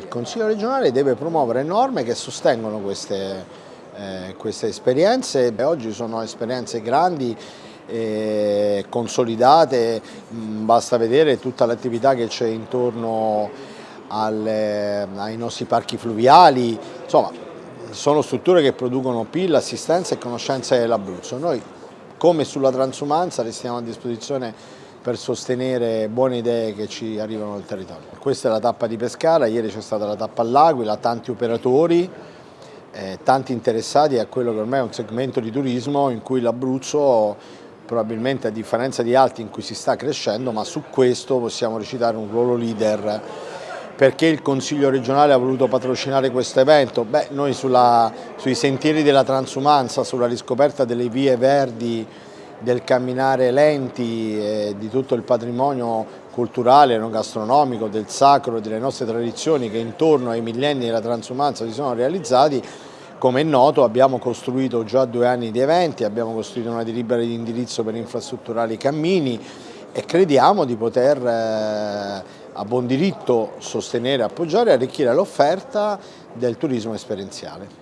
il Consiglio regionale deve promuovere norme che sostengono queste, eh, queste esperienze, oggi sono esperienze grandi e consolidate, mm, basta vedere tutta l'attività che c'è intorno alle, ai nostri parchi fluviali, insomma sono strutture che producono PIL, assistenza e conoscenza dell'Abruzzo. Noi come sulla transumanza restiamo a disposizione per sostenere buone idee che ci arrivano dal territorio. Questa è la tappa di Pescara, ieri c'è stata la tappa all'Aquila, tanti operatori, eh, tanti interessati a quello che ormai è un segmento di turismo in cui l'Abruzzo probabilmente a differenza di altri in cui si sta crescendo, ma su questo possiamo recitare un ruolo leader. Perché il Consiglio regionale ha voluto patrocinare questo evento? Beh, noi sulla, sui sentieri della transumanza, sulla riscoperta delle vie verdi del camminare lenti e di tutto il patrimonio culturale, non gastronomico, del sacro delle nostre tradizioni che intorno ai millenni della transumanza si sono realizzati, come è noto abbiamo costruito già due anni di eventi, abbiamo costruito una delibera di indirizzo per infrastrutturare i cammini e crediamo di poter eh, a buon diritto sostenere, appoggiare e arricchire l'offerta del turismo esperienziale.